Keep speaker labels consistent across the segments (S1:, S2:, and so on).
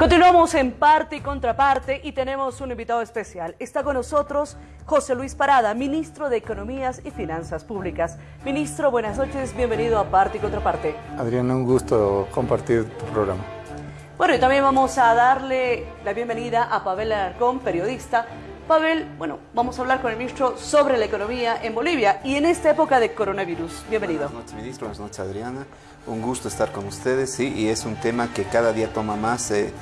S1: Continuamos en parte y contraparte y tenemos un invitado especial. Está con nosotros José Luis Parada, ministro de Economías y Finanzas Públicas. Ministro, buenas noches, bienvenido a parte y contraparte.
S2: Adriana, un gusto compartir tu programa.
S1: Bueno, y también vamos a darle la bienvenida a Pavel Alarcón, periodista. Pavel, bueno, vamos a hablar con el ministro sobre la economía en Bolivia y en esta época de coronavirus. Bienvenido.
S3: Buenas noches, ministro. Buenas noches, Adriana. Un gusto estar con ustedes, sí, y es un tema que cada día toma más, eh,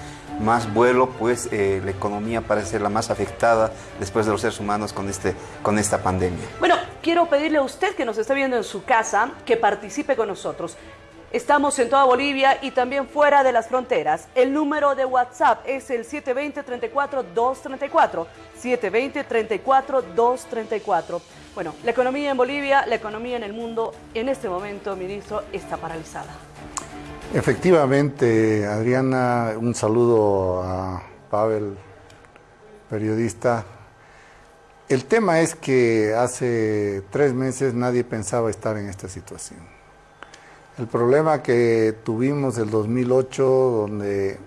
S3: más vuelo, pues eh, la economía parece ser la más afectada después de los seres humanos con, este, con esta pandemia.
S1: Bueno, quiero pedirle a usted que nos está viendo en su casa que participe con nosotros. Estamos en toda Bolivia y también fuera de las fronteras. El número de WhatsApp es el 720-34-234. 720-34-234. Bueno, la economía en Bolivia, la economía en el mundo, en este momento, ministro, está paralizada.
S2: Efectivamente, Adriana, un saludo a Pavel, periodista. El tema es que hace tres meses nadie pensaba estar en esta situación. El problema que tuvimos el 2008, donde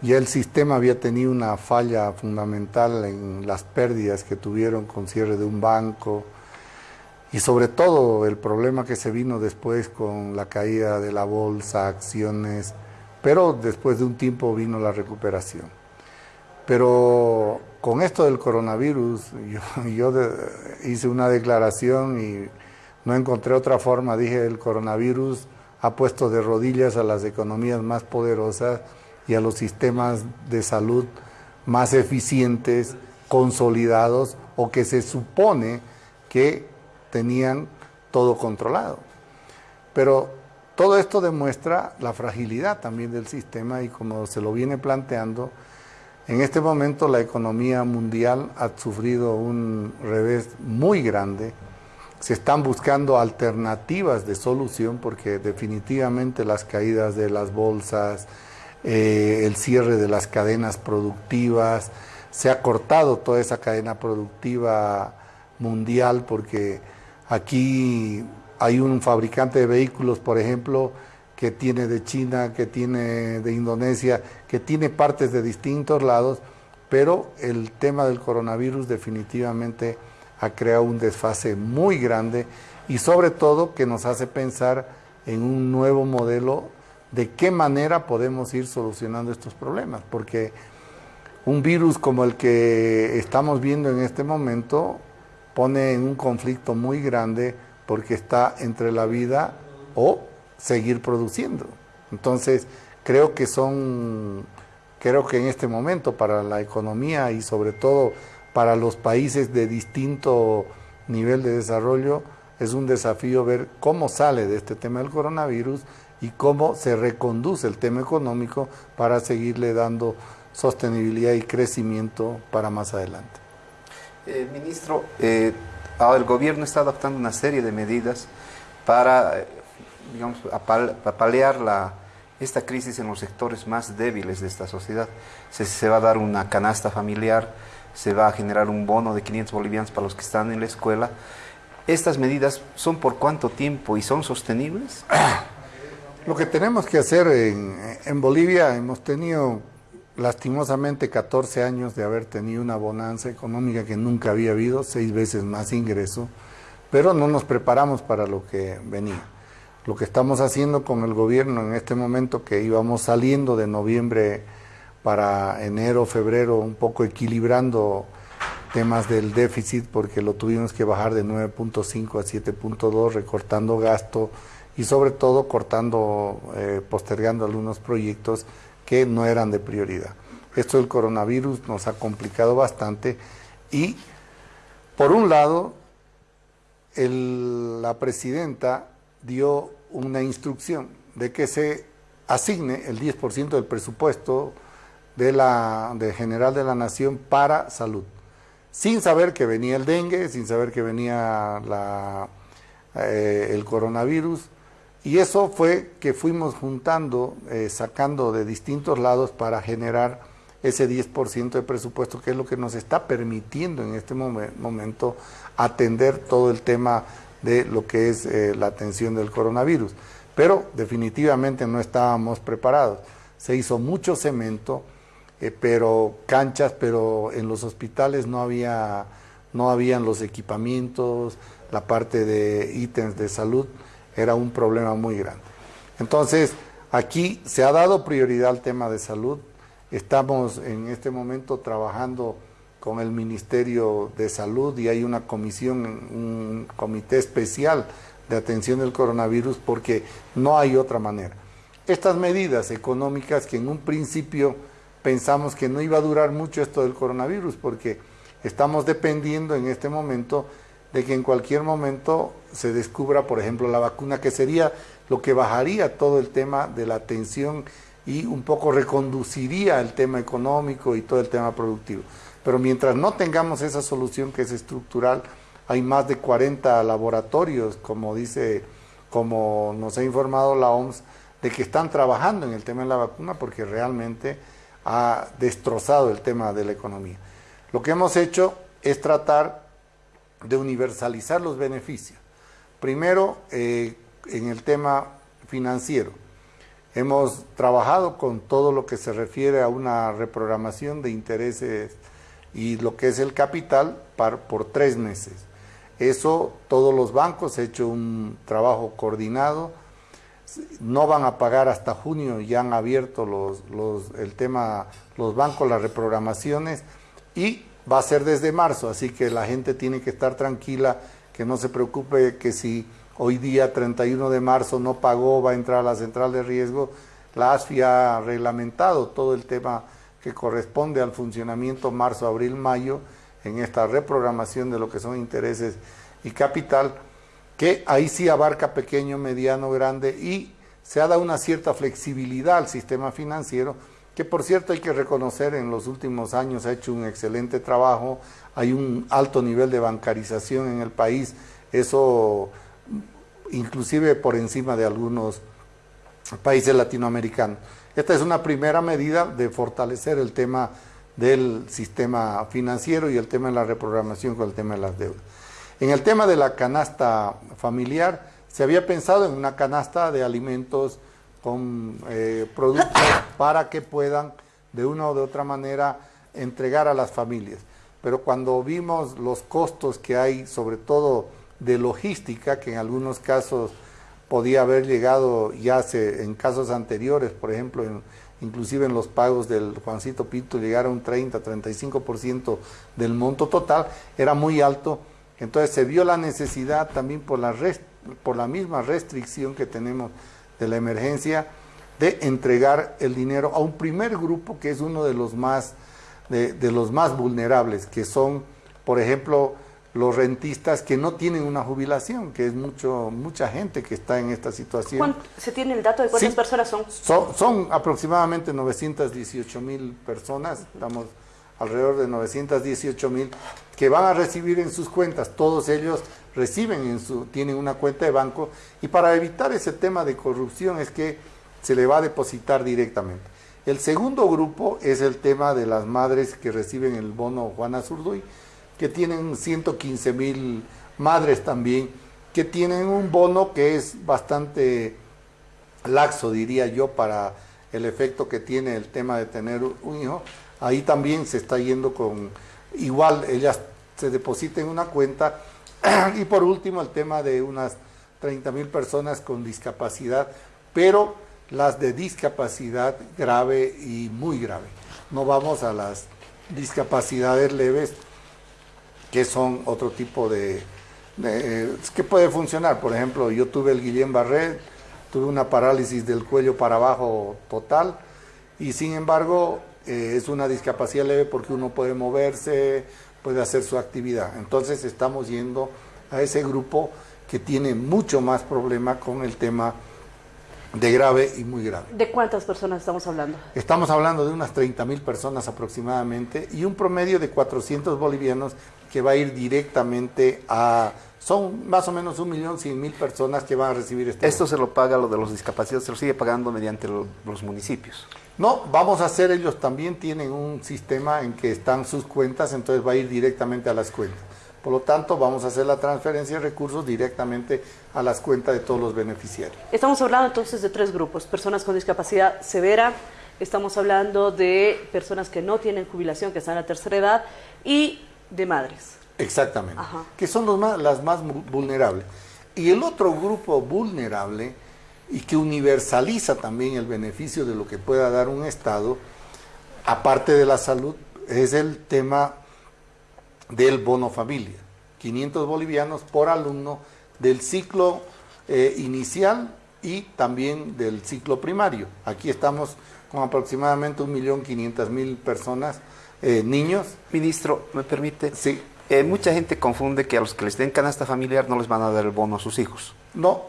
S2: ya el sistema había tenido una falla fundamental en las pérdidas que tuvieron con cierre de un banco y sobre todo el problema que se vino después con la caída de la bolsa, acciones, pero después de un tiempo vino la recuperación. Pero con esto del coronavirus, yo, hice una declaración y no encontré otra forma, dije, el coronavirus ha puesto de rodillas a las economías más poderosas y a los sistemas de salud más eficientes, consolidados o que se supone que tenían todo controlado. Pero todo esto demuestra la fragilidad también del sistema y como se lo viene planteando, en este momento la economía mundial ha sufrido un revés muy grande. Se están buscando alternativas de solución porque definitivamente las caídas de las bolsas, eh, el cierre de las cadenas productivas, se ha cortado toda esa cadena productiva mundial porque aquí hay un fabricante de vehículos, por ejemplo, que tiene de China, que tiene de Indonesia, que tiene partes de distintos lados, pero el tema del coronavirus definitivamente ha creado un desfase muy grande y sobre todo que nos hace pensar en un nuevo modelo de qué manera podemos ir solucionando estos problemas, porque un virus como el que estamos viendo en este momento pone en un conflicto muy grande porque está entre la vida o seguir produciendo. Entonces, creo que son, creo que en este momento para la economía y sobre todo para los países de distinto nivel de desarrollo, es un desafío ver cómo sale de este tema del coronavirus y cómo se reconduce el tema económico para seguirle dando sostenibilidad y crecimiento para más adelante.
S3: Eh, ministro, eh, el gobierno está adoptando una serie de medidas para, eh, digamos, paliar la, esta crisis en los sectores más débiles de esta sociedad. Se, se, va a dar una canasta familiar, se va a generar un bono de 500 bolivianos para los que están en la escuela. ¿Estas medidas son por cuánto tiempo y son sostenibles?
S2: Lo que tenemos que hacer en, Bolivia, hemos tenido lastimosamente 14 años de haber tenido una bonanza económica que nunca había habido, seis veces más ingreso, pero no nos preparamos para lo que venía. Lo que estamos haciendo con el gobierno en este momento, que íbamos saliendo de noviembre para enero, febrero, un poco equilibrando temas del déficit, porque lo tuvimos que bajar de 9.5 a 7.2, recortando gasto, y sobre todo cortando, eh, postergando algunos proyectos que no eran de prioridad. Esto del coronavirus nos ha complicado bastante y, por un lado, la presidenta dio una instrucción de que se asigne el 10% del presupuesto de la de general de la nación para salud, sin saber que venía el dengue, sin saber que venía eh, el coronavirus, y eso fue que fuimos juntando, eh, sacando de distintos lados para generar ese 10% de presupuesto, que es lo que nos está permitiendo en este momento atender todo el tema de lo que es eh, la atención del coronavirus. Pero definitivamente no estábamos preparados. se hizo mucho cemento, eh, pero canchas, pero en los hospitales no había, no habían los equipamientos, la parte de ítems de salud era un problema muy grande. Entonces, aquí se ha dado prioridad al tema de salud. Estamos en este momento trabajando con el Ministerio de Salud y hay una comisión, un comité especial de atención del coronavirus porque no hay otra manera. Estas medidas económicas que en un principio pensamos que no iba a durar mucho esto del coronavirus porque estamos dependiendo en este momento de que en cualquier momento se descubra, por ejemplo, la vacuna, que sería lo que bajaría todo el tema de la atención y un poco reconduciría el tema económico y todo el tema productivo. Pero mientras no tengamos esa solución que es estructural, hay más de 40 laboratorios, como dice, como nos ha informado la OMS, de que están trabajando en el tema de la vacuna porque realmente ha destrozado el tema de la economía. Lo que hemos hecho es tratar de universalizar los beneficios. Primero, eh, en el tema financiero. Hemos trabajado con todo lo que se refiere a una reprogramación de intereses y lo que es el capital por tres meses. Eso todos los bancos han hecho un trabajo coordinado, no van a pagar hasta junio, ya han abierto los, los, el tema, los bancos, las reprogramaciones y va a ser desde marzo, así que la gente tiene que estar tranquila, que no se preocupe que si hoy día 31 de marzo no pagó, va a entrar a la central de riesgo. La ASFI ha reglamentado todo el tema que corresponde al funcionamiento marzo, abril, mayo, en esta reprogramación de lo que son intereses y capital, que ahí sí abarca pequeño, mediano, grande y se ha dado una cierta flexibilidad al sistema financiero, que por cierto hay que reconocer en los últimos años ha hecho un excelente trabajo, hay un alto nivel de bancarización en el país, eso inclusive por encima de algunos países latinoamericanos. Esta es una primera medida de fortalecer el tema del sistema financiero y el tema de la reprogramación con el tema de las deudas. En el tema de la canasta familiar, se había pensado en una canasta de alimentos con eh, productos para que puedan de una o de otra manera entregar a las familias. Pero cuando vimos los costos que hay, sobre todo de logística, que en algunos casos podía haber llegado ya en casos anteriores, por ejemplo, inclusive en los pagos del Juancito Pinto, llegar a un 30, 35% del monto total, era muy alto. Entonces se vio la necesidad también por la, por la misma restricción que tenemos de la emergencia de entregar el dinero a un primer grupo que es uno de los más, de, de los más vulnerables, que son, por ejemplo, los rentistas que no tienen una jubilación, que es mucho mucha gente que está en esta situación.
S1: ¿Se tiene el dato de cuántas personas son?
S2: son? son? aproximadamente 918 mil personas, estamos alrededor de 918 mil, que van a recibir en sus cuentas, todos ellos reciben en su, tienen una cuenta de banco, y para evitar ese tema de corrupción es que se le va a depositar directamente. El segundo grupo es el tema de las madres que reciben el bono Juana Zurduy, que tienen 115 mil madres también, que tienen un bono que es bastante laxo, diría yo, para el efecto que tiene el tema de tener un hijo. Ahí también se está yendo con, igual ellas se depositen una cuenta. y por último el tema de unas 30 mil personas con discapacidad, pero las de discapacidad grave y muy grave. No vamos a las discapacidades leves que son otro tipo de, que puede funcionar. Por ejemplo, yo tuve el Guillén Barret, tuve una parálisis del cuello para abajo total y sin embargo eh, es una discapacidad leve porque uno puede moverse, puede hacer su actividad. Entonces estamos yendo a ese grupo que tiene mucho más problema con el tema de grave y muy grave.
S1: ¿De cuántas personas estamos hablando?
S2: Estamos hablando de unas 30 mil personas aproximadamente y un promedio de 400 bolivianos que va a ir directamente a... Son más o menos un millón cien mil personas que van a recibir este...
S3: ¿Esto se lo paga lo de los discapacitados, se lo sigue pagando mediante los municipios?
S2: No, vamos a hacer, ellos también tienen un sistema en que están sus cuentas, entonces va a ir directamente a las cuentas. Por lo tanto, vamos a hacer la transferencia de recursos directamente a las cuentas de todos los beneficiarios.
S1: Estamos hablando entonces de tres grupos, personas con discapacidad severa, estamos hablando de personas que no tienen jubilación, que están a la tercera edad, y de madres.
S2: Exactamente, que son los más, las más vulnerables. Y el otro grupo vulnerable, y que universaliza también el beneficio de lo que pueda dar un Estado, aparte de la salud, es el tema del bono familia. 500 bolivianos por alumno del ciclo eh, inicial y también del ciclo primario. Aquí estamos con aproximadamente 1.500.000 personas, eh, niños.
S3: Ministro, ¿me permite?
S2: Sí.
S3: Eh, mucha gente confunde que a los que les den canasta familiar no les van a dar el bono a sus hijos.
S2: No,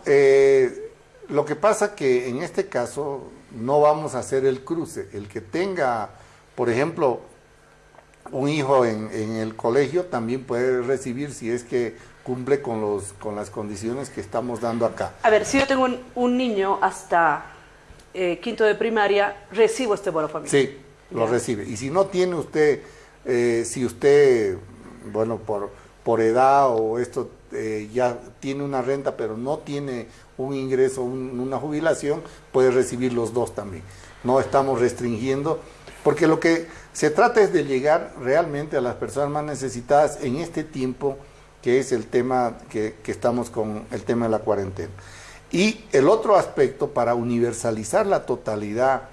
S2: lo que pasa que en este caso no vamos a hacer el cruce. El que tenga, por ejemplo, un hijo en, el colegio también puede recibir si es que cumple con, los, con las condiciones que estamos dando acá.
S1: A ver, si yo tengo un, niño hasta eh, quinto de primaria, recibo este bono familiar.
S2: Sí, lo recibe. Y si no tiene usted, eh, si usted, bueno, por, por edad o esto eh, ya tiene una renta, pero no tiene un ingreso, una jubilación, puede recibir los dos también. No estamos restringiendo, porque lo que se trata es de llegar realmente a las personas más necesitadas en este tiempo que es el tema que, estamos con el tema de la cuarentena. Y el otro aspecto para universalizar la totalidad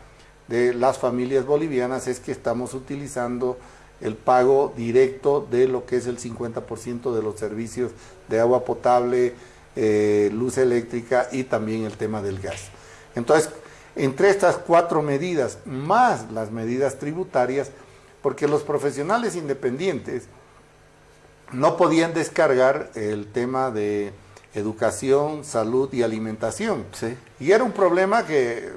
S2: de las familias bolivianas es que estamos utilizando el pago directo de lo que es el 50% de los servicios de agua potable, eh, luz eléctrica y también el tema del gas. Entonces, entre estas cuatro medidas, más las medidas tributarias, porque los profesionales independientes no podían descargar el tema de educación, salud y alimentación. Y era un problema que,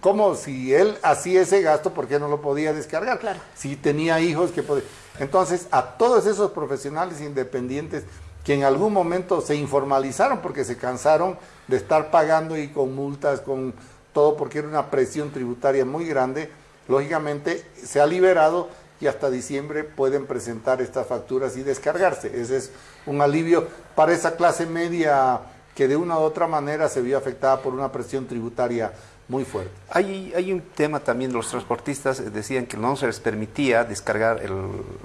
S2: como si él hacía ese gasto, ¿por qué no lo podía descargar?
S1: Claro.
S2: Si tenía hijos que podía... Entonces, a todos esos profesionales independientes que en algún momento se informalizaron porque se cansaron de estar pagando y con multas, con todo porque era una presión tributaria muy grande, lógicamente se ha liberado y hasta diciembre pueden presentar estas facturas y descargarse. Ese es un alivio para esa clase media que de una u otra manera se vio afectada por una presión tributaria muy fuerte.
S3: Hay, hay un tema también, los transportistas decían que no se les permitía descargar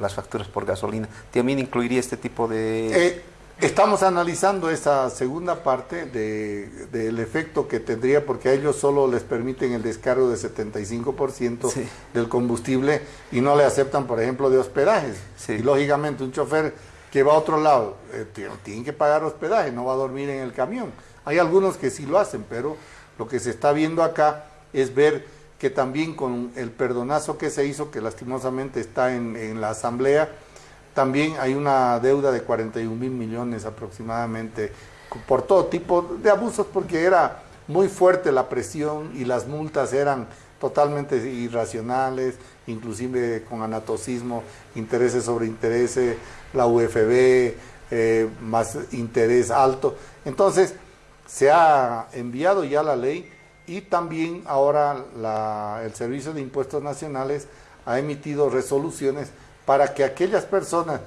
S3: las facturas por gasolina. ¿También incluiría este tipo de...?
S2: Eh, Estamos analizando esa segunda parte del efecto que tendría, porque a ellos solo les permiten el descargo de 75% del combustible y no le aceptan, por ejemplo, de hospedajes. Y lógicamente un chofer que va a otro lado eh, tiene que pagar hospedaje, no va a dormir en el camión. Hay algunos que sí lo hacen, pero lo que se está viendo acá es ver que también con el perdonazo que se hizo, que lastimosamente está en, en la asamblea, también hay una deuda de 41 mil millones aproximadamente por todo tipo de abusos porque era muy fuerte la presión y las multas eran totalmente irracionales, inclusive con anatocismo, intereses sobre intereses, la UFB, eh, más interés alto. Entonces, se ha enviado ya la ley y también ahora el Servicio de Impuestos Nacionales ha emitido resoluciones para que aquellas personas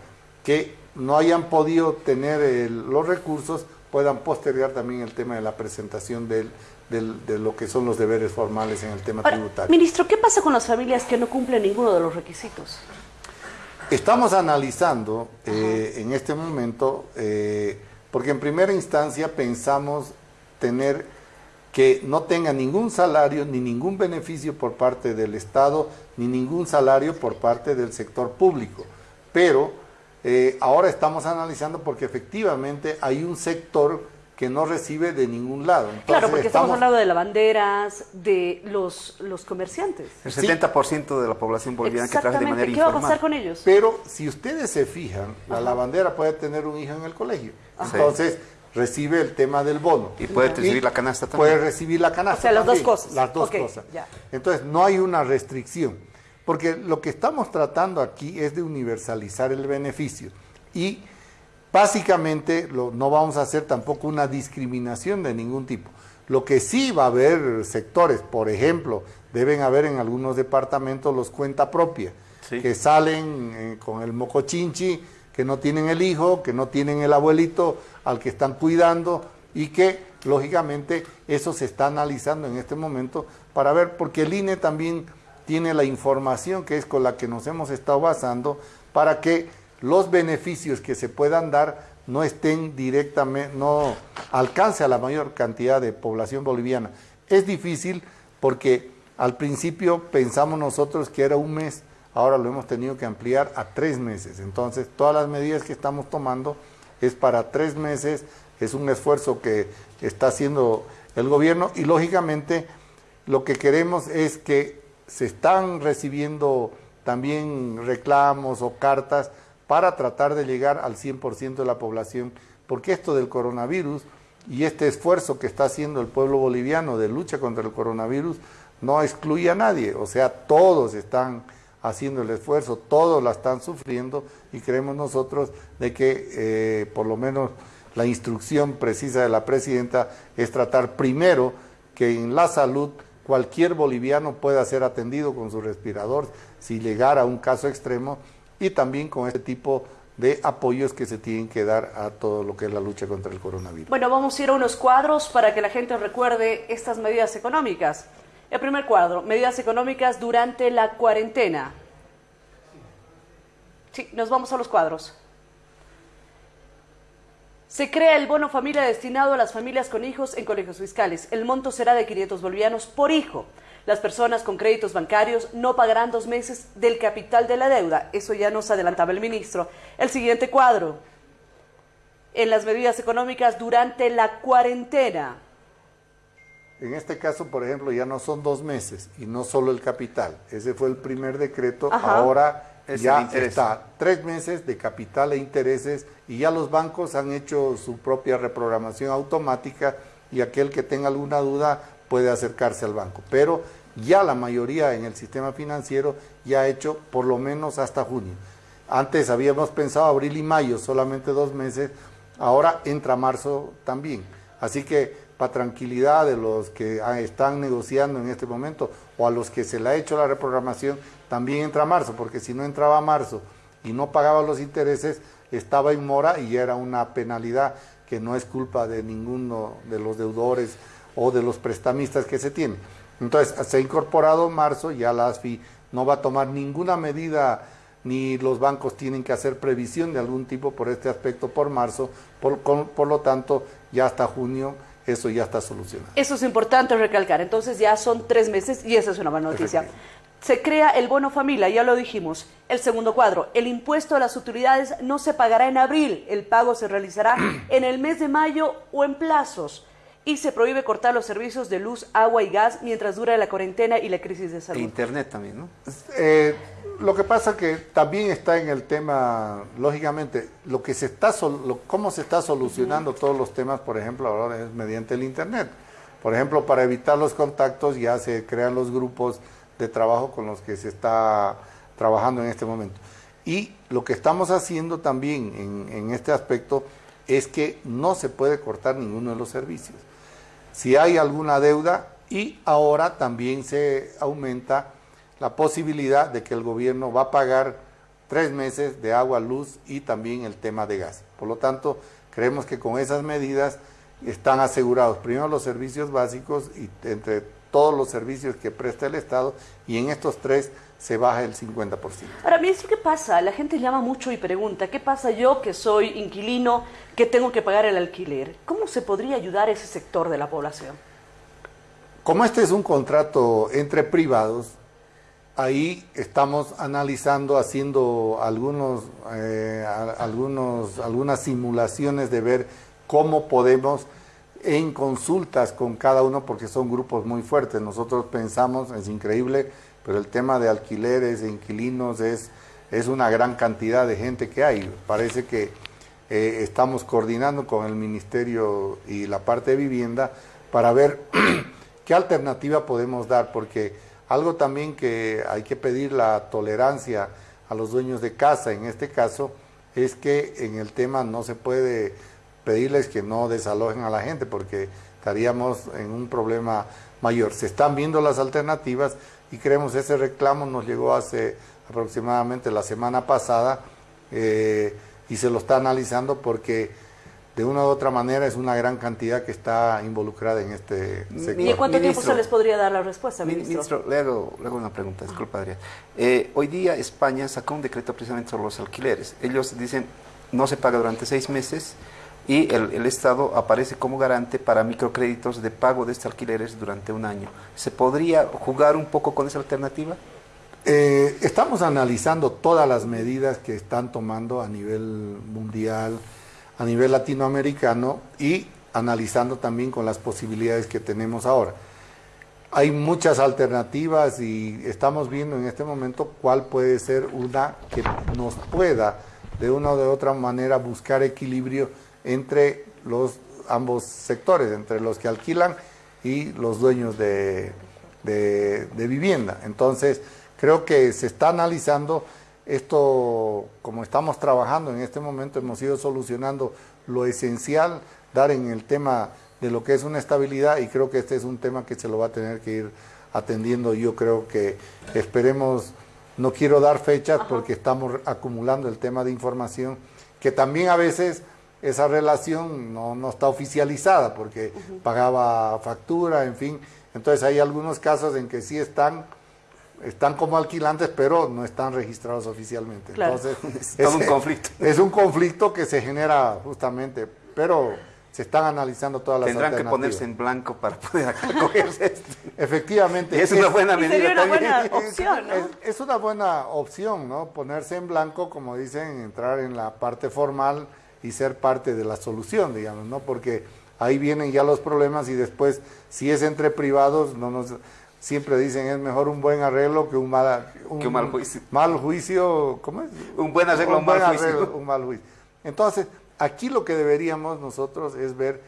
S2: que no hayan podido tener los recursos puedan postergar también el tema de la presentación de lo que son los deberes formales en el tema tributario.
S1: Ministro, ¿qué pasa con las familias que no cumplen ninguno de los requisitos?
S2: Estamos analizando eh, en este momento, eh, porque en primera instancia pensamos tener que no tenga ningún salario ni ningún beneficio por parte del Estado ni ningún salario por parte del sector público. Pero eh, ahora estamos analizando porque efectivamente hay un sector que no recibe de ningún lado.
S1: claro, porque estamos, hablando de lavanderas, de los, los comerciantes.
S3: El 70% de la población boliviana que trabaja de manera
S1: ¿Qué va a pasar con ellos?
S2: Pero si ustedes se fijan, la lavandera puede tener un hijo en el colegio. Entonces, recibe el tema del bono.
S3: Y puede recibir la canasta también.
S2: Puede recibir la canasta.
S1: O sea, las dos cosas.
S2: Las dos cosas. Entonces, no hay una restricción. Porque lo que estamos tratando aquí es de universalizar el beneficio. Y básicamente no vamos a hacer tampoco una discriminación de ningún tipo. Lo que sí va a haber sectores, por ejemplo, deben haber en algunos departamentos los cuenta propia, que salen eh, con el mocochinchi, que no tienen el hijo, que no tienen el abuelito al que están cuidando y que lógicamente eso se está analizando en este momento para ver, porque el INE también tiene la información que es con la que nos hemos estado basando para que los beneficios que se puedan dar no estén directamente, no alcance a la mayor cantidad de población boliviana. Es difícil porque al principio pensamos nosotros que era un mes, ahora lo hemos tenido que ampliar a tres meses. Entonces, todas las medidas que estamos tomando es para tres meses, es un esfuerzo que está haciendo el gobierno y lógicamente lo que queremos es que se están recibiendo también reclamos o cartas para tratar de llegar al 100% de la población, porque esto del coronavirus y este esfuerzo que está haciendo el pueblo boliviano de lucha contra el coronavirus no excluye a nadie, o sea, todos están haciendo el esfuerzo, todos la están sufriendo y creemos nosotros de que eh, por lo menos la instrucción precisa de la presidenta es tratar primero que en la salud cualquier boliviano pueda ser atendido con su respirador. Si llegara a un caso extremo y también con este tipo de apoyos que se tienen que dar a todo lo que es la lucha contra el coronavirus.
S1: Bueno, vamos a ir a unos cuadros para que la gente recuerde estas medidas económicas. El primer cuadro, medidas económicas durante la cuarentena. Sí, nos vamos a los cuadros. Se crea el bono familia destinado a las familias con hijos en colegios fiscales. El monto será de 500 bolivianos por hijo. Las personas con créditos bancarios no pagarán dos meses del capital de la deuda. Eso ya nos adelantaba el ministro. El siguiente cuadro. En las medidas económicas durante la cuarentena.
S2: En este caso, por ejemplo, ya no son dos meses y no solo el capital. Ese fue el primer decreto. Ahora ya está tres meses de capital e intereses y ya los bancos han hecho su propia reprogramación automática y aquel que tenga alguna duda puede acercarse al banco. Pero ya la mayoría en el sistema financiero ya ha hecho por lo menos hasta junio. Antes habíamos pensado abril y mayo, solamente dos meses, ahora entra marzo también. Así que para tranquilidad de los que están negociando en este momento o a los que se le ha hecho la reprogramación, también entra marzo, porque si no entraba marzo y no pagaba los intereses, estaba en mora y era una penalidad que no es culpa de ninguno de los deudores o de los prestamistas que se tienen. Entonces, se ha incorporado marzo, ya la ASFI no va a tomar ninguna medida, ni los bancos tienen que hacer previsión de algún tipo por este aspecto por marzo, por, por lo tanto, ya hasta junio eso ya está solucionado.
S1: Eso es importante recalcar, entonces ya son tres meses y esa es una buena noticia. Se crea el bono familia, ya lo dijimos. El segundo cuadro, el impuesto a las utilidades no se pagará en abril, el pago se realizará en el mes de mayo o en plazos. Y se prohíbe cortar los servicios de luz, agua y gas mientras dura la cuarentena y la crisis de salud. E
S3: internet también, ¿no?
S2: Eh, lo que pasa que también está en el tema, lógicamente, lo que se está, cómo se está solucionando todos los temas, por ejemplo, ahora es mediante el internet. Por ejemplo, para evitar los contactos ya se crean los grupos de trabajo con los que se está trabajando en este momento. Y lo que estamos haciendo también en, este aspecto es que no se puede cortar ninguno de los servicios. Si hay alguna deuda y ahora también se aumenta la posibilidad de que el gobierno va a pagar tres meses de agua, luz y también el tema de gas. Por lo tanto, creemos que con esas medidas están asegurados primero los servicios básicos y entre todos los servicios que presta el Estado y en estos tres se baja el 50%.
S1: Ahora, ministro, ¿qué pasa? La gente llama mucho y pregunta, ¿qué pasa yo que soy inquilino, que tengo que pagar el alquiler? ¿Cómo se podría ayudar a ese sector de la población?
S2: Como este es un contrato entre privados, ahí estamos analizando, haciendo algunos, eh, algunos, algunas simulaciones de ver cómo podemos en consultas con cada uno porque son grupos muy fuertes. Nosotros pensamos, es increíble, pero el tema de alquileres, de inquilinos, es, es una gran cantidad de gente que hay. Parece que eh, estamos coordinando con el Ministerio y la parte de vivienda para ver qué alternativa podemos dar, porque algo también que hay que pedir la tolerancia a los dueños de casa, en este caso, es que en el tema no se puede pedirles que no desalojen a la gente porque estaríamos en un problema mayor. Se están viendo las alternativas y creemos ese reclamo nos llegó hace aproximadamente la semana pasada eh, y se lo está analizando porque de una u otra manera es una gran cantidad que está involucrada en este sector.
S1: ¿Y en cuánto tiempo se les podría dar la respuesta, ministro?
S3: Ministro, le hago, una pregunta, disculpa Adrián. Eh, hoy día España sacó un decreto precisamente sobre los alquileres. Ellos dicen no se paga durante seis meses y el, Estado aparece como garante para microcréditos de pago de estos alquileres durante un año. ¿Se podría jugar un poco con esa alternativa?
S2: Eh, estamos analizando todas las medidas que están tomando a nivel mundial, a nivel latinoamericano y analizando también con las posibilidades que tenemos ahora. Hay muchas alternativas y estamos viendo en este momento cuál puede ser una que nos pueda de una o de otra manera buscar equilibrio entre los ambos sectores, entre los que alquilan y los dueños de, de vivienda. Entonces, creo que se está analizando esto, como estamos trabajando en este momento, hemos ido solucionando lo esencial, dar en el tema de lo que es una estabilidad y creo que este es un tema que se lo va a tener que ir atendiendo. Yo creo que esperemos, no quiero dar fechas porque estamos acumulando el tema de información, que también a veces esa relación no, no está oficializada porque pagaba factura, en fin. Entonces hay algunos casos en que sí están están como alquilantes, pero no están registrados oficialmente. Entonces,
S3: es, un conflicto.
S2: Es un conflicto que se genera justamente, pero se están analizando todas las
S3: Tendrán que ponerse en blanco para poder acogerse esto.
S2: Efectivamente.
S3: es una buena medida.
S1: Sería una buena opción, ¿no?
S2: Es, una buena opción, ¿no? Ponerse en blanco, como dicen, entrar en la parte formal y ser parte de la solución, digamos, ¿no? Porque ahí vienen ya los problemas y después, si es entre privados, no nos siempre dicen es mejor un buen arreglo que un mal,
S3: un, mal juicio.
S2: Mal juicio, ¿cómo es?
S3: Un buen arreglo, un, mal juicio.
S2: un mal juicio. Entonces, aquí lo que deberíamos nosotros es ver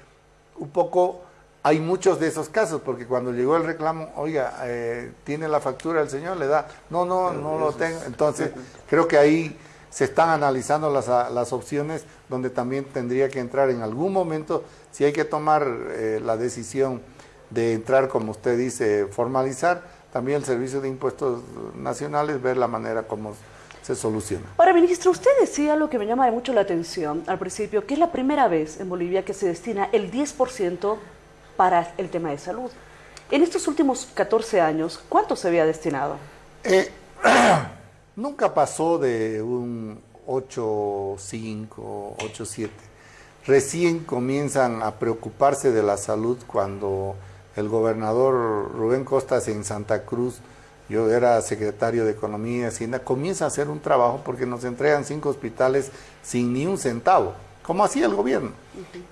S2: un poco, hay muchos de esos casos, porque cuando llegó el reclamo, oiga, eh, tiene la factura el señor, le da, no, no, no lo tengo. Entonces, creo que ahí se están analizando las, las opciones donde también tendría que entrar en algún momento, si hay que tomar eh, la decisión de entrar, como usted dice, formalizar, también el Servicio de Impuestos Nacionales, ver la manera como se soluciona.
S1: Ahora, ministro, usted decía lo que me llama mucho la atención al principio, que es la primera vez en Bolivia que se destina el 10% para el tema de salud. En estos últimos 14 años, ¿cuánto se había destinado?
S2: Eh, nunca pasó de un 8,5, 8,7. Recién comienzan a preocuparse de la salud cuando el gobernador Rubén Costas en Santa Cruz, yo era secretario de Economía y Hacienda, comienza a hacer un trabajo porque nos entregan cinco hospitales sin ni un centavo, como hacía el gobierno.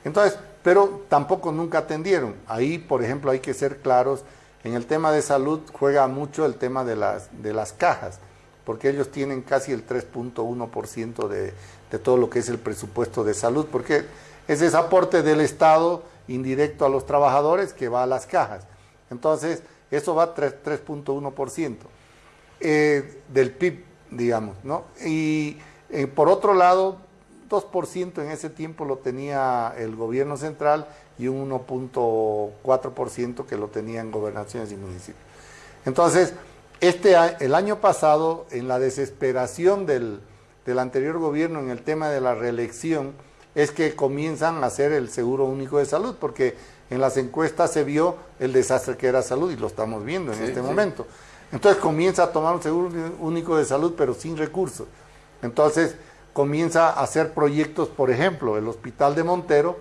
S2: Entonces, pero tampoco nunca atendieron. Ahí, por ejemplo, hay que ser claros, en el tema de salud juega mucho el tema de las, de las cajas, porque ellos tienen casi el 3.1% de, de todo lo que es el presupuesto de salud, porque es ese aporte del Estado indirecto a los trabajadores que va a las cajas. Entonces, eso va a 3.1% eh, del PIB, digamos, ¿no? Y eh, por otro lado, 2% en ese tiempo lo tenía el gobierno central y un 1.4% que lo tenían gobernaciones y municipios. Entonces, este, el año pasado, en la desesperación del, del anterior gobierno en el tema de la reelección, es que comienzan a hacer el seguro único de salud, porque en las encuestas se vio el desastre que era salud y lo estamos viendo en este momento. Entonces comienza a tomar un seguro único de salud, pero sin recursos. Entonces comienza a hacer proyectos, por ejemplo, el Hospital de Montero,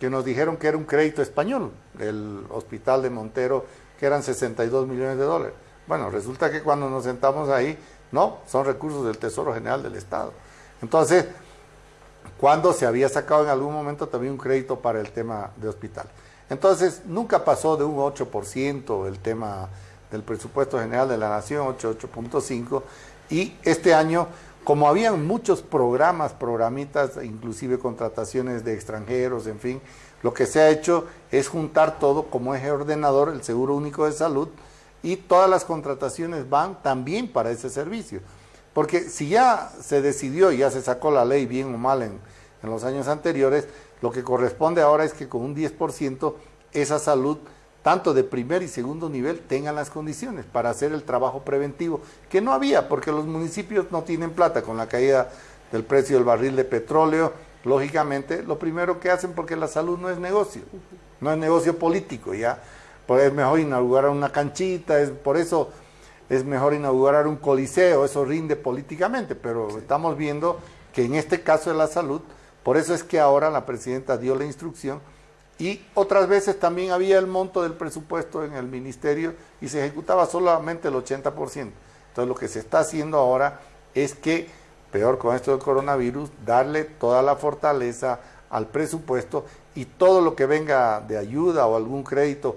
S2: que nos dijeron que era un crédito español, el Hospital de Montero, que eran 62 millones de dólares. Bueno, resulta que cuando nos sentamos ahí, no, son recursos del Tesoro General del Estado. Entonces, cuando se había sacado en algún momento también un crédito para el tema de hospital. Entonces, nunca pasó de un 8% el tema del presupuesto general de la nación, 8, 8.5, y este año, como habían muchos programas, programitas, inclusive contrataciones de extranjeros, en fin, lo que se ha hecho es juntar todo como eje ordenador, el Seguro Único de Salud, y todas las contrataciones van también para ese servicio. Porque si ya se decidió ya se sacó la ley bien o mal en, los años anteriores, lo que corresponde ahora es que con un 10% esa salud, tanto de primer y segundo nivel, tengan las condiciones para hacer el trabajo preventivo, que no había, porque los municipios no tienen plata con la caída del precio del barril de petróleo, lógicamente, lo primero que hacen, porque la salud no es negocio, no es negocio político, ya. Es mejor inaugurar una canchita, es por eso es mejor inaugurar un coliseo, eso rinde políticamente, pero estamos viendo que en este caso de la salud, por eso es que ahora la presidenta dio la instrucción y otras veces también había el monto del presupuesto en el ministerio y se ejecutaba solamente el 80%. Entonces lo que se está haciendo ahora es que, peor con esto del coronavirus, darle toda la fortaleza al presupuesto y todo lo que venga de ayuda o algún crédito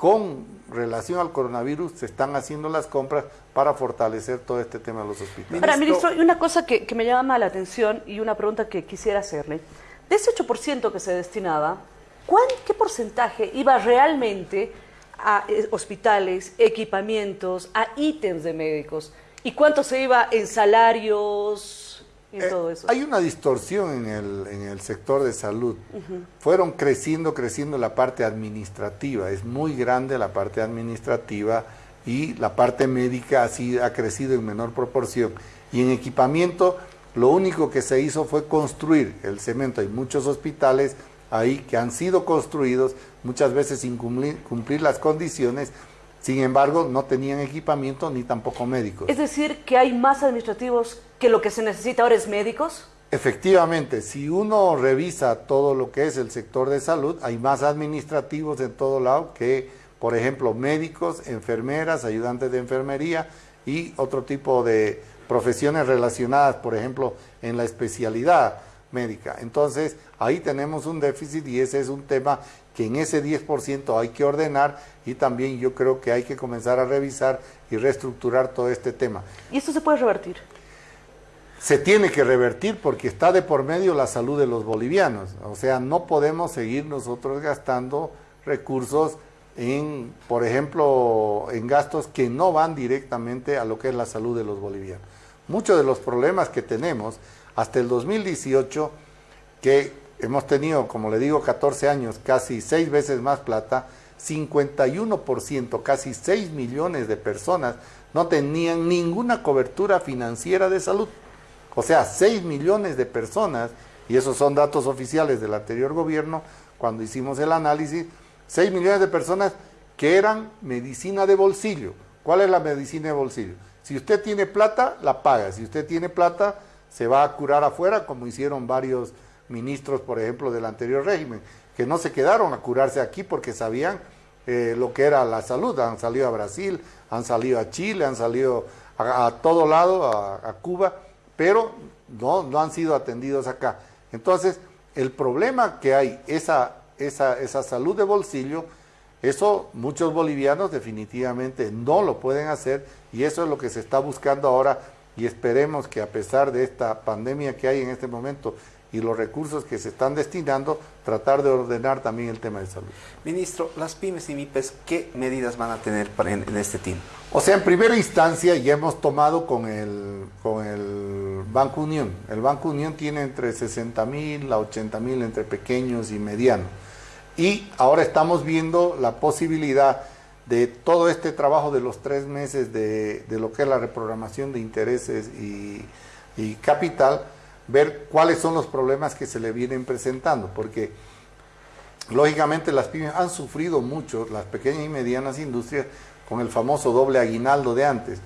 S2: con relación al coronavirus se están haciendo las compras para fortalecer todo este tema de los hospitales.
S1: Ahora, ministro, y una cosa que, me llama la atención y una pregunta que quisiera hacerle. De ese 8% que se destinaba, ¿qué porcentaje iba realmente a eh, hospitales, equipamientos, a ítems de médicos? ¿Y cuánto se iba en salarios,
S2: eh, hay una distorsión en el, en el sector de salud. Fueron creciendo, creciendo la parte administrativa. Es muy grande la parte administrativa y la parte médica así ha crecido en menor proporción. Y en equipamiento, lo único que se hizo fue construir el cemento. Hay muchos hospitales ahí que han sido construidos, muchas veces sin cumplir las condiciones, sin embargo, no tenían equipamiento ni tampoco médicos.
S1: Es decir, que hay más administrativos que lo que se necesita ahora es médicos.
S2: Efectivamente, si uno revisa todo lo que es el sector de salud, hay más administrativos en todo lado que, por ejemplo, médicos, enfermeras, ayudantes de enfermería y otro tipo de profesiones relacionadas, por ejemplo, en la especialidad médica. Entonces, ahí tenemos un déficit y ese es un tema que en ese 10% hay que ordenar y también yo creo que hay que comenzar a revisar y reestructurar todo este tema.
S1: ¿Y esto se puede revertir?
S2: Se tiene que revertir porque está de por medio la salud de los bolivianos. O sea, no podemos seguir nosotros gastando recursos en, por ejemplo, en gastos que no van directamente a lo que es la salud de los bolivianos. Muchos de los problemas que tenemos hasta el 2018, que hemos tenido, como le digo, 14 años, casi seis veces más plata, 51%, casi 6 millones de personas no tenían ninguna cobertura financiera de salud. O sea, 6 millones de personas, y esos son datos oficiales del anterior gobierno, cuando hicimos el análisis, 6 millones de personas que eran medicina de bolsillo. ¿Cuál es la medicina de bolsillo? Si usted tiene plata, la paga. Si usted tiene plata, se va a curar afuera, como hicieron varios ministros, por ejemplo, del anterior régimen, que no se quedaron a curarse aquí porque sabían eh, lo que era la salud. Han salido a Brasil, han salido a Chile, han salido a, todo lado, a, Cuba, pero no, no han sido atendidos acá. Entonces, el problema que hay, esa, esa, esa salud de bolsillo, eso muchos bolivianos definitivamente no lo pueden hacer y eso es lo que se está buscando ahora y esperemos que a pesar de esta pandemia que hay en este momento y los recursos que se están destinando, tratar de ordenar también el tema de salud.
S3: Ministro, las pymes y MIPES, ¿qué medidas van a tener en, este team?
S2: O sea, en primera instancia ya hemos tomado con el, con el Banco Unión. El Banco Unión tiene entre 60 mil a 80 mil entre pequeños y medianos. Y ahora estamos viendo la posibilidad de todo este trabajo de los tres meses de, lo que es la reprogramación de intereses y, y capital, ver cuáles son los problemas que se le vienen presentando, porque lógicamente las pymes han sufrido mucho, las pequeñas y medianas industrias, con el famoso doble aguinaldo de antes.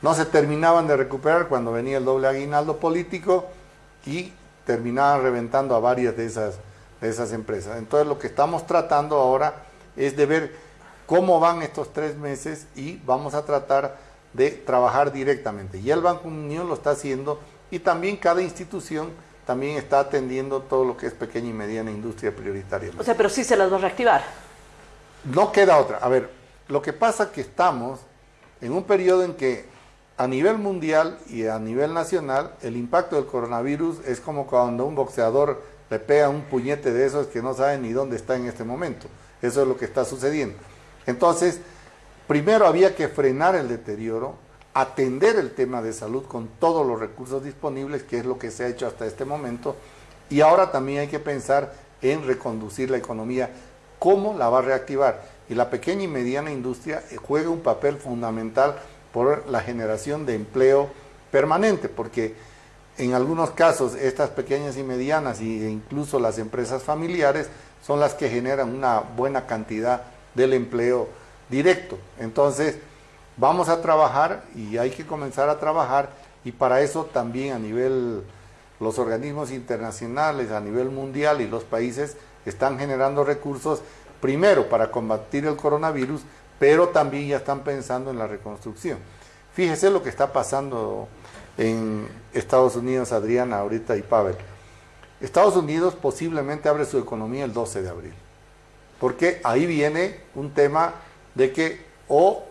S2: No se terminaban de recuperar cuando venía el doble aguinaldo político y terminaban reventando a varias de esas, de esas empresas. Entonces lo que estamos tratando ahora es de ver cómo van estos tres meses y vamos a tratar de trabajar directamente. Y el Banco Unión lo está haciendo y también cada institución también está atendiendo todo lo que es pequeña y mediana industria prioritaria.
S1: O sea, pero sí se las va a reactivar.
S2: No queda otra. A ver, lo que pasa es que estamos en un periodo en que a nivel mundial y a nivel nacional el impacto del coronavirus es como cuando un boxeador le pega un puñete de esos que no sabe ni dónde está en este momento. Eso es lo que está sucediendo. Entonces, primero había que frenar el deterioro, atender el tema de salud con todos los recursos disponibles, que es lo que se ha hecho hasta este momento, y ahora también hay que pensar en reconducir la economía, cómo la va a reactivar. Y la pequeña y mediana industria eh, juega un papel fundamental por la generación de empleo permanente, porque en algunos casos estas pequeñas y medianas e incluso las empresas familiares son las que generan una buena cantidad del empleo directo. Entonces, vamos a trabajar y hay que comenzar a trabajar y para eso también a nivel los organismos internacionales, a nivel mundial y los países están generando recursos primero para combatir el coronavirus, pero también ya están pensando en la reconstrucción. Fíjese lo que está pasando en Estados Unidos, Adriana, ahorita y Pavel. Estados Unidos posiblemente abre su economía el 12 de abril, porque ahí viene un tema de que o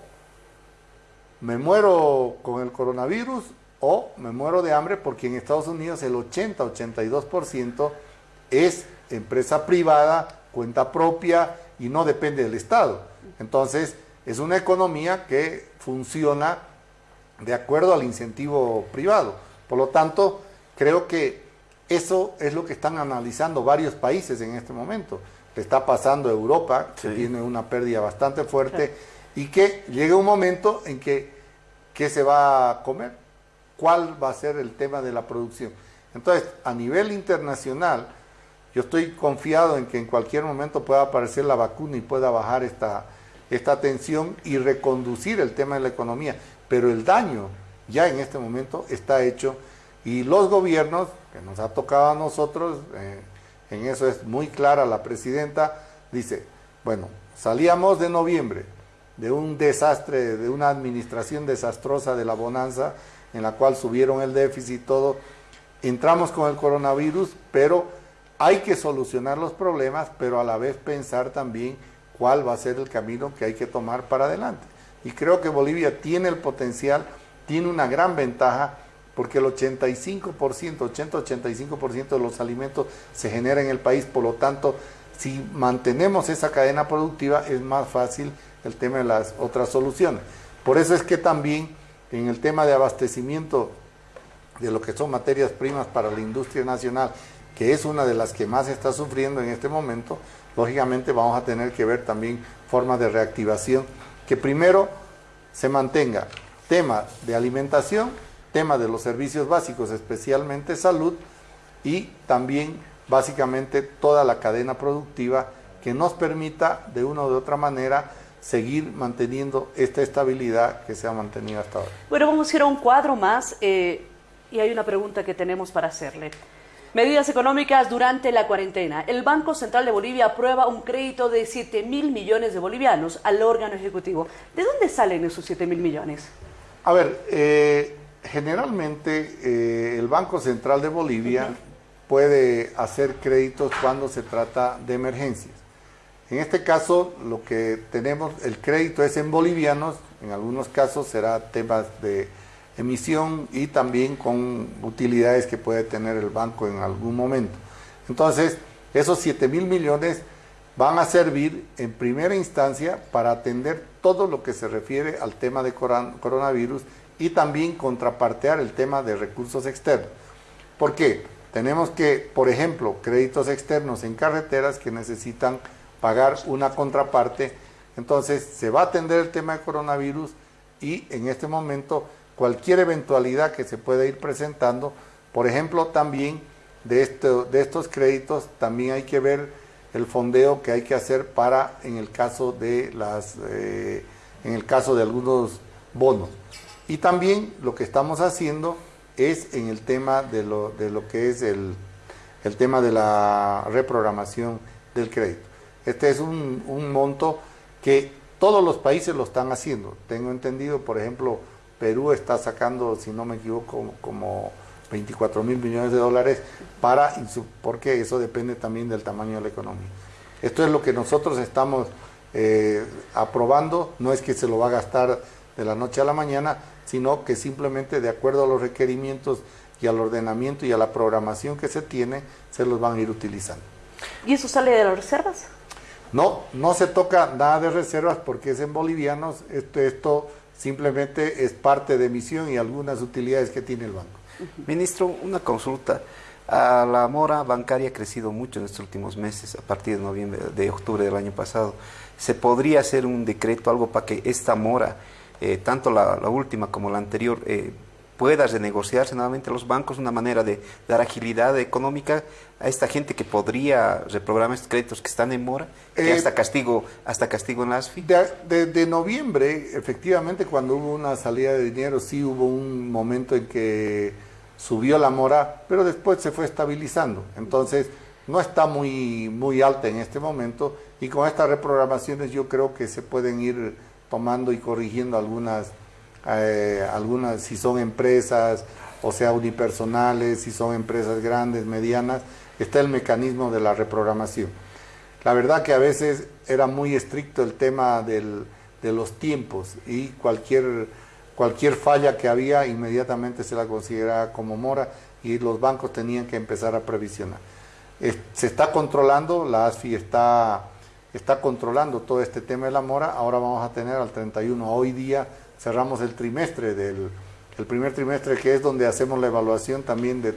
S2: me muero con el coronavirus o me muero de hambre porque en Estados Unidos el 80-82% es empresa privada, cuenta propia y no depende del Estado. Entonces, es una economía que funciona de acuerdo al incentivo privado. Por lo tanto, creo que eso es lo que están analizando varios países en este momento. Le está pasando a Europa, que tiene una pérdida bastante fuerte, y que llega un momento en que ¿qué se va a comer? ¿Cuál va a ser el tema de la producción? Entonces, a nivel internacional, yo estoy confiado en que en cualquier momento pueda aparecer la vacuna y pueda bajar esta, esta tensión y reconducir el tema de la economía. Pero el daño ya en este momento está hecho y los gobiernos, que nos ha tocado a nosotros, eh, en eso es muy clara la presidenta, dice, bueno, salíamos de noviembre de un desastre, de una administración desastrosa de la bonanza, en la cual subieron el déficit y todo, entramos con el coronavirus, pero hay que solucionar los problemas, pero a la vez pensar también cuál va a ser el camino que hay que tomar para adelante. Y creo que Bolivia tiene el potencial, tiene una gran ventaja, porque el 85%, 80-85% de los alimentos se genera en el país, por lo tanto, si mantenemos esa cadena productiva es más fácil el tema de las otras soluciones. Por eso es que también en el tema de abastecimiento de lo que son materias primas para la industria nacional, que es una de las que más está sufriendo en este momento, lógicamente vamos a tener que ver también formas de reactivación, que primero se mantenga tema de alimentación, tema de los servicios básicos, especialmente salud, y también básicamente toda la cadena productiva que nos permita de una u otra manera seguir manteniendo esta estabilidad que se ha mantenido hasta ahora.
S1: Bueno, vamos a ir a un cuadro más eh, y hay una pregunta que tenemos para hacerle. Medidas económicas durante la cuarentena. El Banco Central de Bolivia aprueba un crédito de 7 mil millones de bolivianos al órgano ejecutivo. ¿De dónde salen esos 7 mil millones?
S2: A ver, eh, generalmente eh, el Banco Central de Bolivia puede hacer créditos cuando se trata de emergencias. En este caso, lo que tenemos, el crédito es en bolivianos, en algunos casos será temas de emisión y también con utilidades que puede tener el banco en algún momento. Entonces, esos 7 mil millones van a servir en primera instancia para atender todo lo que se refiere al tema de coronavirus y también contrapartear el tema de recursos externos. ¿Por qué? Tenemos que, por ejemplo, créditos externos en carreteras que necesitan pagar una contraparte. Entonces, se va a atender el tema de coronavirus y en este momento cualquier eventualidad que se pueda ir presentando. Por ejemplo, también de, de estos créditos, también hay que ver el fondeo que hay que hacer para, en el caso de, las, eh, en el caso de algunos bonos. Y también lo que estamos haciendo es en el tema de lo, de lo que es el, el tema de la reprogramación del crédito. Este es un, monto que todos los países lo están haciendo. Tengo entendido, por ejemplo, Perú está sacando, si no me equivoco, como 24 mil millones de dólares para, porque eso depende también del tamaño de la economía. Esto es lo que nosotros estamos eh, aprobando, no es que se lo va a gastar de la noche a la mañana, sino que simplemente de acuerdo a los requerimientos y al ordenamiento y a la programación que se tiene, se los van a ir utilizando.
S1: ¿Y eso sale de las reservas?
S2: No, no se toca nada de reservas porque es en bolivianos, esto, esto simplemente es parte de emisión y algunas utilidades que tiene el banco.
S3: Ministro, una consulta. la mora bancaria ha crecido mucho en estos últimos meses, a partir de noviembre, de octubre del año pasado. ¿Se podría hacer un decreto, algo para que esta mora, eh, tanto la, última como la anterior, eh, pueda renegociarse nuevamente los bancos, una manera de dar agilidad económica a esta gente que podría reprogramar estos créditos que están en mora, que
S2: Eh,
S3: hasta castigo, hasta castigo en la ASFI.
S2: De, de- de noviembre, efectivamente, cuando hubo una salida de dinero, sí hubo un momento en que subió la mora, pero después se fue estabilizando. Entonces, no está muy, muy alta en este momento y con estas reprogramaciones yo creo que se pueden ir tomando y corrigiendo algunas, eh, algunas si son empresas, o sea, unipersonales, si son empresas grandes, medianas, está el mecanismo de la reprogramación. La verdad que a veces era muy estricto el tema del- de los tiempos y cualquier, cualquier falla que había inmediatamente se la consideraba como mora y los bancos tenían que empezar a previsionar. Se está controlando, la ASFI está, está controlando todo este tema de la mora, ahora vamos a tener al 31, hoy día cerramos el trimestre del el primer trimestre que es donde hacemos la evaluación también de,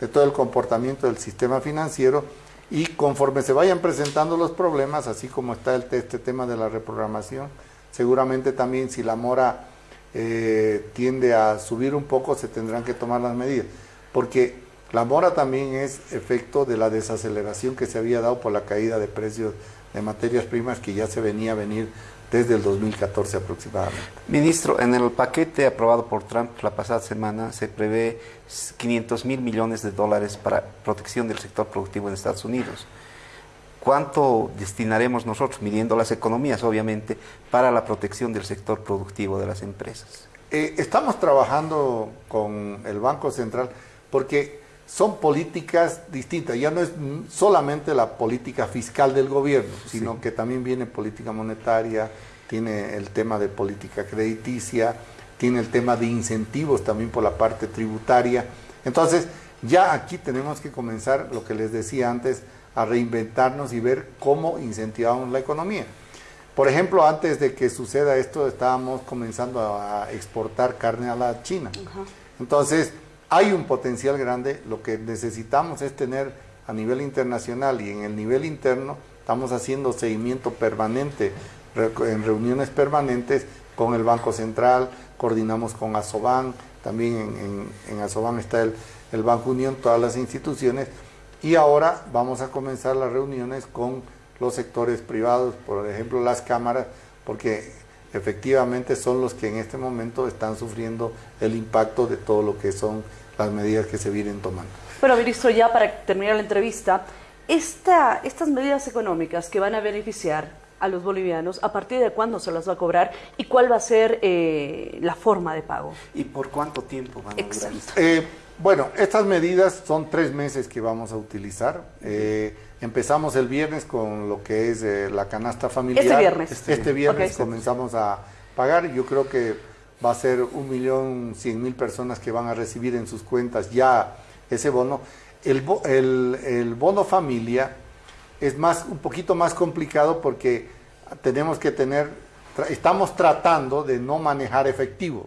S2: de todo el comportamiento del sistema financiero y conforme se vayan presentando los problemas, así como está el, este tema de la reprogramación, seguramente también si la mora eh, tiende a subir un poco, se tendrán que tomar las medidas. Porque la mora también es efecto de la desaceleración que se había dado por la caída de precios de materias primas que ya se venía a venir desde el 2014 aproximadamente.
S3: Ministro, en el paquete aprobado por Trump la pasada semana se prevé 500 mil millones de dólares para protección del sector productivo en Estados Unidos. ¿Cuánto destinaremos nosotros, midiendo las economías, obviamente, para la protección del sector productivo de las empresas?
S2: Eh, estamos trabajando con el Banco Central porque son políticas distintas. Ya no es solamente la política fiscal del gobierno, sino que también viene política monetaria, tiene el tema de política crediticia, tiene el tema de incentivos también por la parte tributaria. Entonces, ya aquí tenemos que comenzar, lo que les decía antes, a reinventarnos y ver cómo incentivamos la economía. Por ejemplo, antes de que suceda esto, estábamos comenzando a exportar carne a la China. Entonces, hay un potencial grande. Lo que necesitamos es tener a nivel internacional y en el nivel interno, estamos haciendo seguimiento permanente, en reuniones permanentes con el Banco Central, coordinamos con Asoban, también en, en, en Asoban está el, el Banco Unión, todas las instituciones, y ahora vamos a comenzar las reuniones con los sectores privados, por ejemplo las cámaras, porque efectivamente son los que en este momento están sufriendo el impacto de todo lo que son las medidas que se vienen tomando.
S1: Bueno, ministro, ya para terminar la entrevista, esta, estas medidas económicas que van a beneficiar a los bolivianos, ¿a partir de cuándo se las va a cobrar y cuál va a ser eh, la forma de pago?
S3: ¿Y por cuánto tiempo van a durar?
S2: Eh, bueno, estas medidas son tres meses que vamos a utilizar. Eh, empezamos el viernes con lo que es eh, la canasta familiar.
S1: Este viernes.
S2: Este, viernes
S1: Ok.
S2: comenzamos a pagar. Yo creo que va a ser un millón cien mil personas que van a recibir en sus cuentas ya ese bono. El, el- el bono familia es más un poquito más complicado porque tenemos que tener, tra- estamos tratando de no manejar efectivo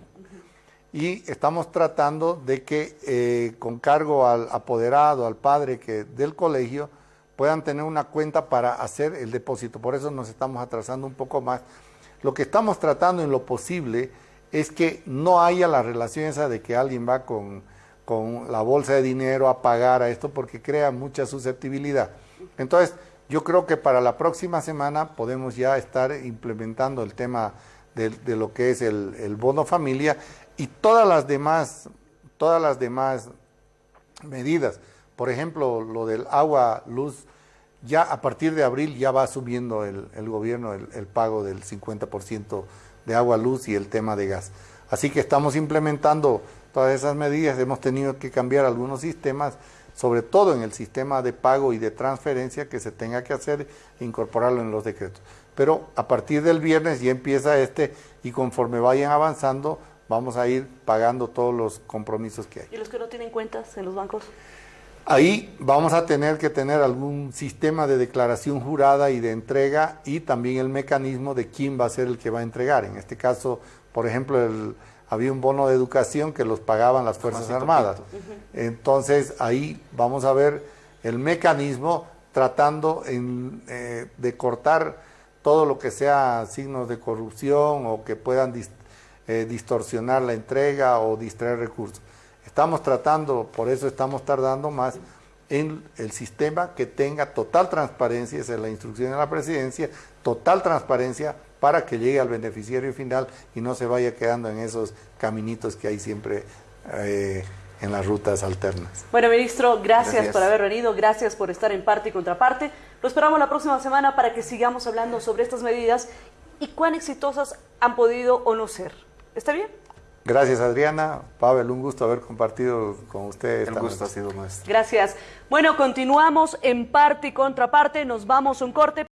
S2: y estamos tratando de que eh, con cargo al apoderado, al padre que del colegio, puedan tener una cuenta para hacer el depósito. Por eso nos estamos atrasando un poco más. Lo que estamos tratando en lo posible es que no haya la relación esa de que alguien va con, con la bolsa de dinero a pagar a esto porque crea mucha susceptibilidad. Entonces, yo creo que para la próxima semana podemos ya estar implementando el tema de, lo que es el, el bono familia y todas las demás, todas las demás medidas. Por ejemplo, lo del agua, luz, ya a partir de abril ya va subiendo el, gobierno el, el pago del 50% de agua, luz y el tema de gas. Así que estamos implementando todas esas medidas, hemos tenido que cambiar algunos sistemas, sobre todo en el sistema de pago y de transferencia que se tenga que hacer, e incorporarlo en los decretos. Pero a partir del viernes ya empieza este y conforme vayan avanzando vamos a ir pagando todos los compromisos que hay.
S1: ¿Y los que no tienen cuentas en los bancos?
S2: Ahí vamos a tener que tener algún sistema de declaración jurada y de entrega y también el mecanismo de quién va a ser el que va a entregar. En este caso, por ejemplo, el- había un bono de educación que los pagaban las Fuerzas Armadas. Entonces ahí vamos a ver el mecanismo tratando en, eh, de cortar todo lo que sea signos de corrupción o que puedan dis- eh, distorsionar la entrega o distraer recursos. Estamos tratando, por eso estamos tardando más en el sistema que tenga total transparencia, esa es la instrucción de la presidencia, total transparencia para que llegue al beneficiario final y no se vaya quedando en esos caminitos que hay siempre eh, en las rutas alternas.
S1: Bueno, ministro, gracias, gracias, por haber venido, gracias por estar en parte y contraparte. Lo esperamos la próxima semana para que sigamos hablando sobre estas medidas y cuán exitosas han podido o no ser. ¿Está bien?
S2: Gracias Adriana, Pavel, un gusto haber compartido con ustedes.
S3: El gusto ha sido nuestro.
S1: Gracias. Bueno, continuamos en parte y contraparte, nos vamos a un corte.